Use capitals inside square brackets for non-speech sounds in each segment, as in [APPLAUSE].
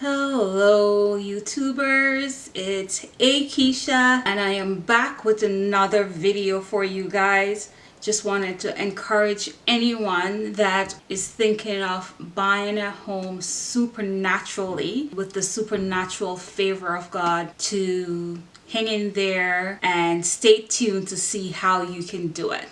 Hello YouTubers, it's Akeisha and I am back with another video for you guys. Just wanted to encourage anyone that is thinking of buying a home supernaturally with the supernatural favor of God to hang in there and stay tuned to see how you can do it.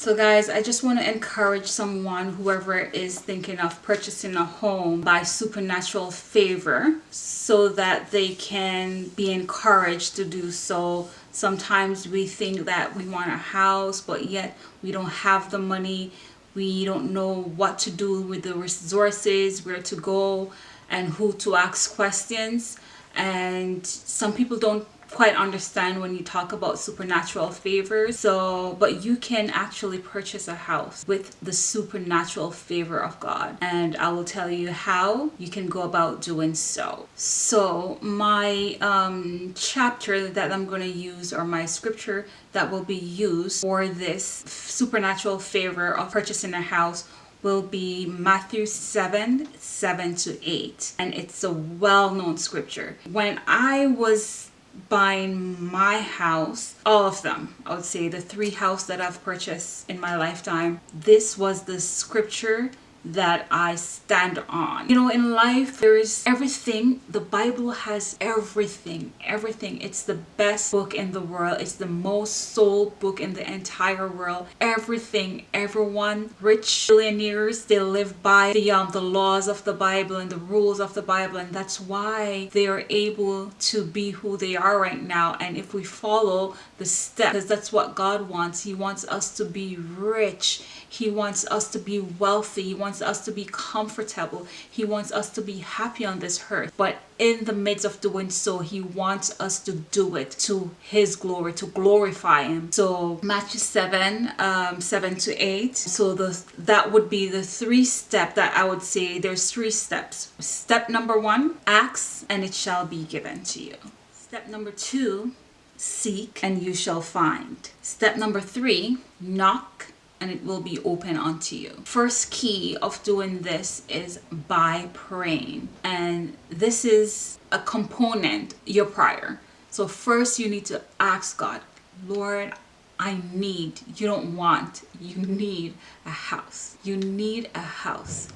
So guys, I just want to encourage someone, whoever is thinking of purchasing a home by supernatural favor so that they can be encouraged to do so. Sometimes we think that we want a house, but yet we don't have the money. We don't know what to do with the resources, where to go and who to ask questions. And some people don't quite understand when you talk about supernatural favors. So but you can actually purchase a house with the supernatural favor of God. And I will tell you how you can go about doing so. So my um, chapter that I'm going to use or my scripture that will be used for this supernatural favor of purchasing a house will be Matthew 7 7 to 8 and it's a well-known scripture. When I was buying my house all of them i would say the three house that i've purchased in my lifetime this was the scripture that I stand on. You know, in life, there is everything. The Bible has everything, everything. It's the best book in the world. It's the most sold book in the entire world. Everything, everyone, rich billionaires, they live by the, um, the laws of the Bible and the rules of the Bible. And that's why they are able to be who they are right now. And if we follow the steps, because that's what God wants. He wants us to be rich. He wants us to be wealthy. He wants wants us to be comfortable. He wants us to be happy on this earth. But in the midst of doing so, he wants us to do it to his glory, to glorify him. So Matthew 7, um, 7 to 8. So the that would be the three step that I would say there's three steps. Step number one, ask and it shall be given to you. Step number two, seek and you shall find. Step number three, knock and it will be open unto you. First key of doing this is by praying. And this is a component, your prayer. So first you need to ask God, Lord, I need, you don't want, you need a house. You need a house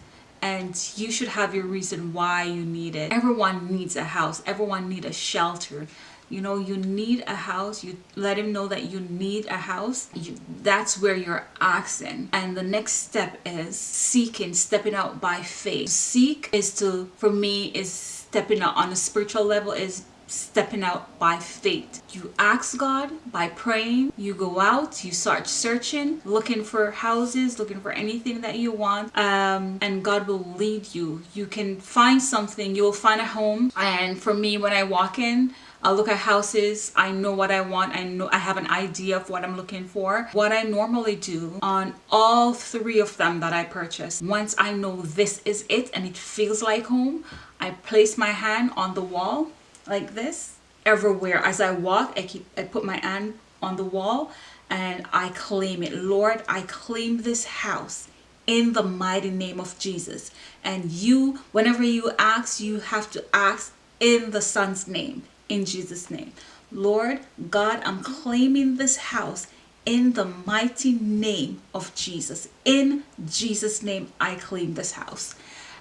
and you should have your reason why you need it. Everyone needs a house. Everyone needs a shelter you know you need a house you let him know that you need a house you, that's where you're asking and the next step is seeking stepping out by faith seek is to for me is stepping out on a spiritual level is stepping out by faith. You ask God by praying, you go out, you start searching, looking for houses, looking for anything that you want, um, and God will lead you. You can find something, you'll find a home. And for me, when I walk in, I look at houses, I know what I want, I know I have an idea of what I'm looking for. What I normally do on all three of them that I purchase, once I know this is it and it feels like home, I place my hand on the wall like this everywhere. As I walk, I keep I put my hand on the wall and I claim it. Lord, I claim this house in the mighty name of Jesus. And you, whenever you ask, you have to ask in the son's name in Jesus name. Lord God, I'm claiming this house in the mighty name of Jesus. In Jesus name, I claim this house.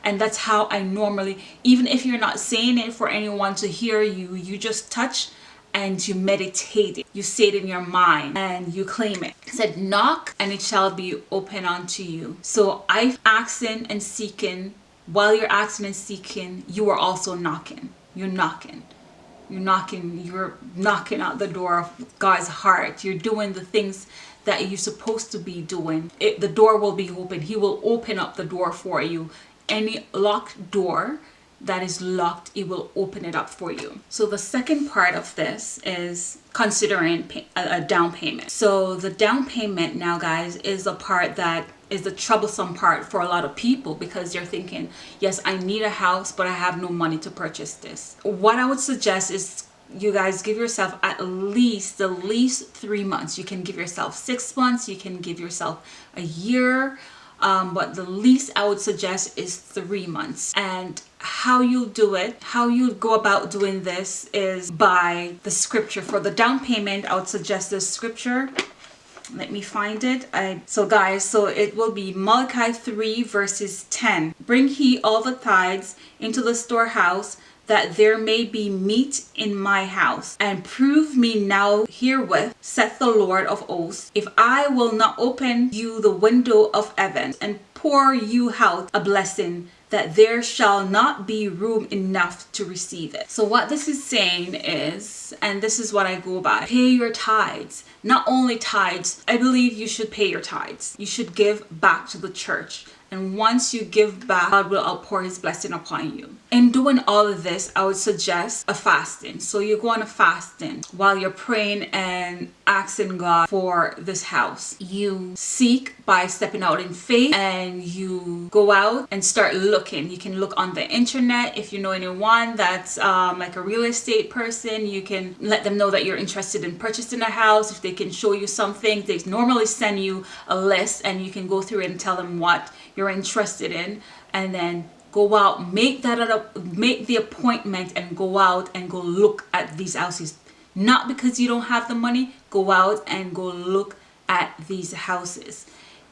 And that's how I normally, even if you're not saying it for anyone to hear you, you just touch and you meditate it. You say it in your mind and you claim it. it said knock and it shall be open unto you. So I've asking and seeking while you're asking and seeking, you are also knocking. You're knocking you're knocking you're knocking out the door of God's heart. You're doing the things that you're supposed to be doing. It, the door will be open. He will open up the door for you. Any locked door that is locked it will open it up for you. So the second part of this is considering a down payment. So the down payment now guys is the part that is the troublesome part for a lot of people because they're thinking yes I need a house but I have no money to purchase this. What I would suggest is you guys give yourself at least the least three months. You can give yourself six months you can give yourself a year um, but the least I would suggest is three months. And how you do it how you go about doing this is by the scripture. For the down payment I would suggest this scripture let me find it. I so guys so it will be Malachi 3 verses 10 bring he all the tithes into the storehouse that there may be meat in my house. And prove me now herewith saith the lord of hosts if i will not open you the window of heaven and pour you out a blessing that there shall not be room enough to receive it. So what this is saying is, and this is what I go by, pay your tithes. Not only tithes, I believe you should pay your tithes. You should give back to the church. And once you give back, God will outpour his blessing upon you. In doing all of this, I would suggest a fasting. So you go on a fasting while you're praying and asking God for this house. You seek by stepping out in faith and you go out and start looking. You can look on the internet. If you know anyone that's um, like a real estate person, you can let them know that you're interested in purchasing a house. If they can show you something, they normally send you a list and you can go through and tell them what you're interested in and then go out make that make the appointment and go out and go look at these houses. Not because you don't have the money go out and go look at these houses.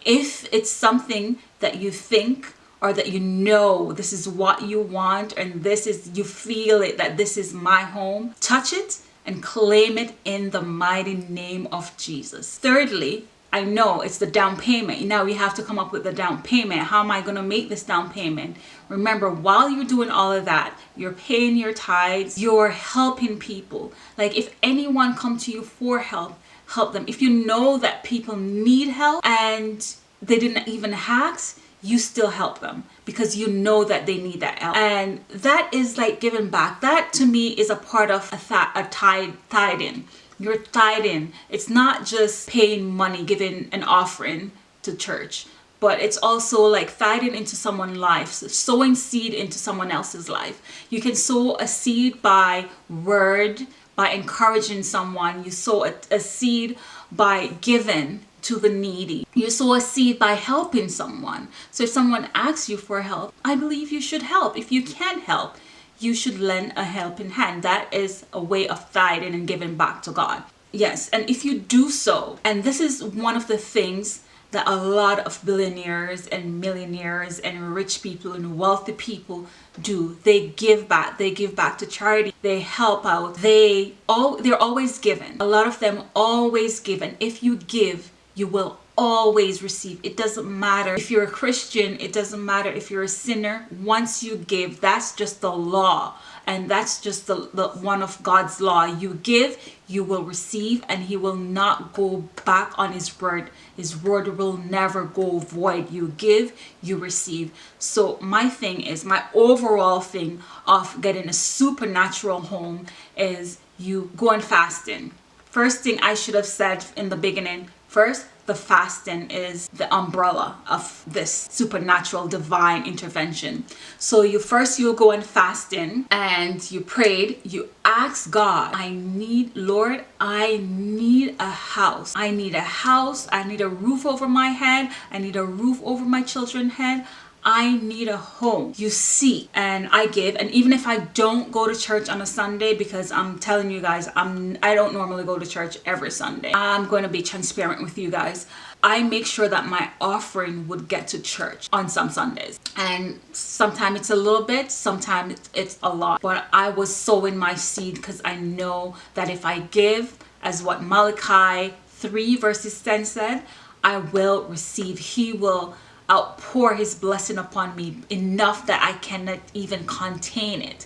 If it's something that you think or that you know this is what you want and this is you feel it that this is my home touch it and claim it in the mighty name of Jesus. Thirdly I know it's the down payment. Now we have to come up with the down payment. How am I going to make this down payment? Remember, while you're doing all of that, you're paying your tithes, you're helping people. Like if anyone come to you for help, help them. If you know that people need help and they didn't even ask, you still help them because you know that they need that help and that is like giving back that to me is a part of a, th a tithe tithing you're tied in. It's not just paying money, giving an offering to church, but it's also like tithing into someone's life, so sowing seed into someone else's life. You can sow a seed by word, by encouraging someone. You sow a, a seed by giving to the needy. You sow a seed by helping someone. So if someone asks you for help, I believe you should help. If you can't help, you should lend a helping hand. That is a way of tithing and giving back to God. Yes, and if you do so, and this is one of the things that a lot of billionaires and millionaires and rich people and wealthy people do they give back they give back to charity they help out they all they're always given a lot of them always give and if you give you will always receive. It doesn't matter if you're a christian. It doesn't matter if you're a sinner. Once you give that's just the law. And that's just the, the one of god's law. You give you will receive and he will not go back on his word. His word will never go void. You give you receive. So my thing is my overall thing of getting a supernatural home is you going fasting. First thing i should have said in the beginning first the fasting is the umbrella of this supernatural divine intervention. So you first you go and fasting and you prayed you ask god i need lord i need a house. I need a house. I need a roof over my head. I need a roof over my children's head I need a home. You see, and I give. And even if I don't go to church on a Sunday, because I'm telling you guys, I'm I don't normally go to church every Sunday. I'm going to be transparent with you guys. I make sure that my offering would get to church on some Sundays. And sometimes it's a little bit, sometimes it's a lot. But I was sowing my seed because I know that if I give, as what Malachi 3 verses 10 said, I will receive. He will outpour his blessing upon me enough that I cannot even contain it.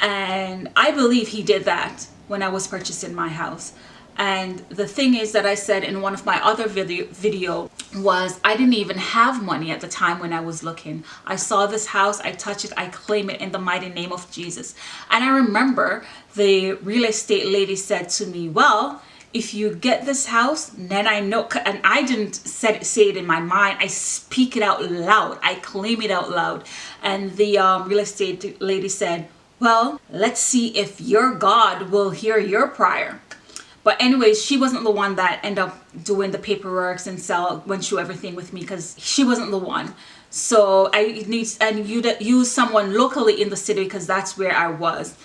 And I believe he did that when I was purchasing my house. And the thing is that I said in one of my other video, video was I didn't even have money at the time when I was looking. I saw this house, I touch it, I claim it in the mighty name of Jesus. And I remember the real estate lady said to me, well, if you get this house then i know and i didn't say it in my mind i speak it out loud i claim it out loud and the um, real estate lady said well, let's see if your God will hear your prayer. But anyways, she wasn't the one that ended up doing the paperwork and sell went through everything with me because she wasn't the one. So I need and you use someone locally in the city because that's where I was.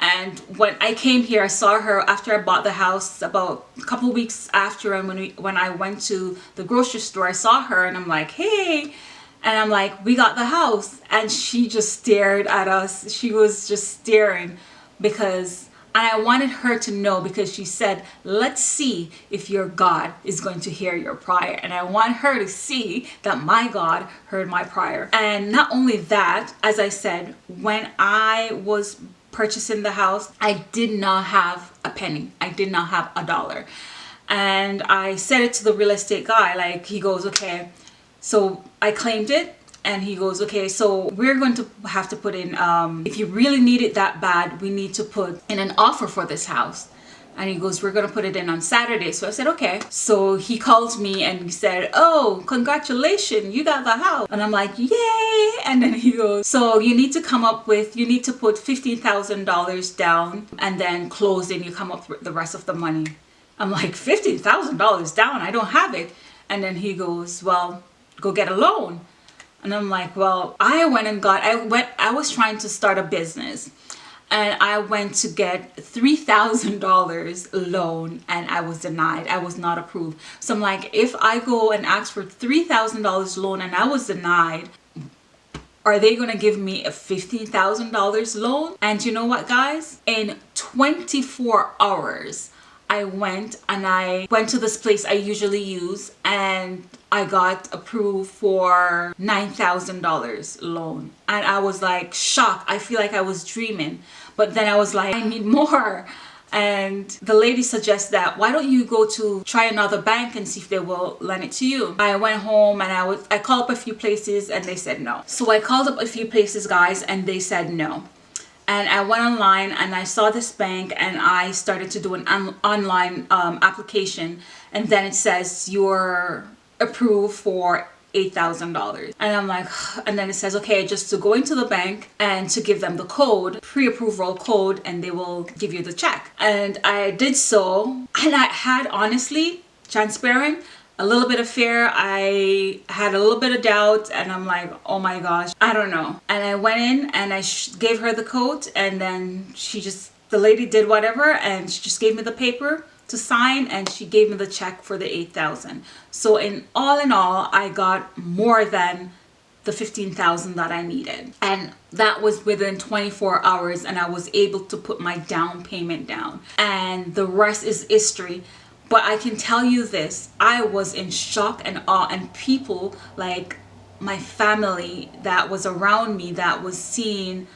And when I came here, I saw her after I bought the house about a couple weeks after and when we when I went to the grocery store, I saw her and I'm like, hey, and I'm like, we got the house. And she just stared at us. She was just staring because and I wanted her to know because she said, let's see if your God is going to hear your prayer. And I want her to see that my God heard my prayer. And not only that, as I said, when I was purchasing the house, I did not have a penny. I did not have a dollar. And I said it to the real estate guy, like he goes, okay, so I claimed it and he goes okay so we're going to have to put in um, if you really need it that bad we need to put in an offer for this house and he goes we're gonna put it in on Saturday. So I said okay. So he calls me and he said oh congratulations you got the house. And I'm like yay. And then he goes so you need to come up with you need to put $15,000 down and then closing you come up with the rest of the money. I'm like $15,000 down? I don't have it. And then he goes well go get a loan. And I'm like, well, I went and got, I went, I was trying to start a business and I went to get $3,000 loan and I was denied. I was not approved. So I'm like, if I go and ask for $3,000 loan and I was denied, are they to give me a $15,000 loan? And you know what guys? In 24 hours, I went and I went to this place I usually use and I got approved for $9,000 loan and I was like shocked. I feel like I was dreaming but then I was like I need more. And the lady suggests that why don't you go to try another bank and see if they will lend it to you? I went home and i was i called up a few places and they said no. So i called up a few places guys and they said no. And I went online and I saw this bank and I started to do an on online um, application. And then it says you're approved for $8,000 and I'm like [SIGHS] and then it says okay just to go into the bank and to give them the code pre-approval code and they will give you the check. And I did so and I had honestly transparent a little bit of fear. I had a little bit of doubt and i'm like oh my gosh i don't know. And i went in and i gave her the coat and then she just the lady did whatever and she just gave me the paper to sign and she gave me the check for the 8000 so in all in all i got more than the 15,000 that I needed. And that was within 24 hours and I was able to put my down payment down. And the rest is history. But I can tell you this, I was in shock and awe and people like my family that was around me that was seeing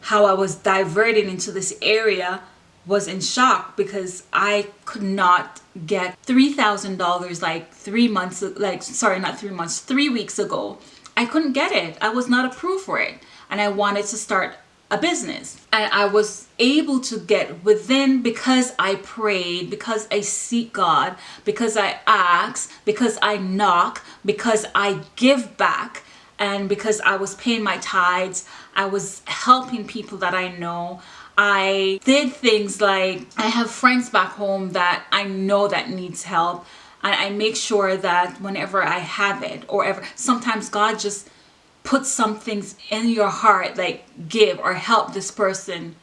how I was diverted into this area was in shock because I could not get $3,000 like three months, like sorry, not three months, three weeks ago. I couldn't get it. I was not approved for it. And I wanted to start a business and I was able to get within because I prayed because I seek God because I ask because I knock because I give back and because I was paying my tithes I was helping people that I know I did things like I have friends back home that I know that needs help and I make sure that whenever I have it or ever sometimes God just puts some things in your heart like give or help this person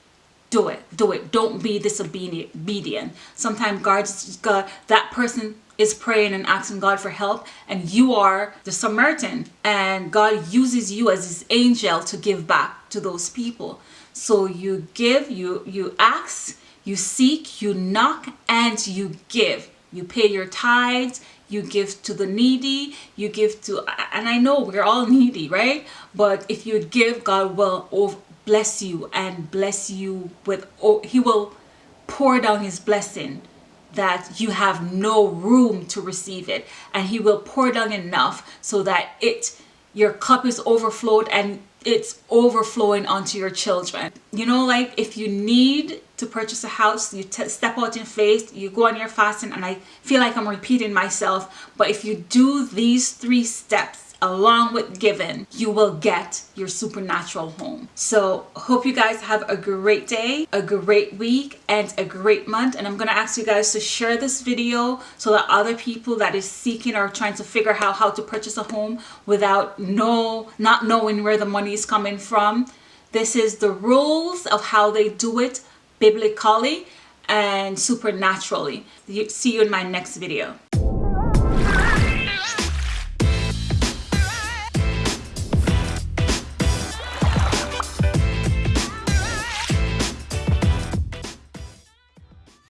do it do it. Don't be disobedient sometimes god's god that person is praying and asking god for help and you are the samaritan and god uses you as his angel to give back to those people so you give you you ask you seek you knock and you give. You pay your tithes you give to the needy you give to and i know we're all needy right? But if you give god will bless you and bless you with oh, he will pour down his blessing that you have no room to receive it. And he will pour down enough so that it your cup is overflowed and it's overflowing onto your children. You know like if you need to purchase a house you step out in faith you go on your fasting and i feel like i'm repeating myself but if you do these three steps along with giving, you will get your supernatural home. So hope you guys have a great day, a great week, and a great month. And I'm going to ask you guys to share this video so that other people that is seeking or trying to figure out how to purchase a home without no, not knowing where the money is coming from. This is the rules of how they do it biblically and supernaturally. See you in my next video.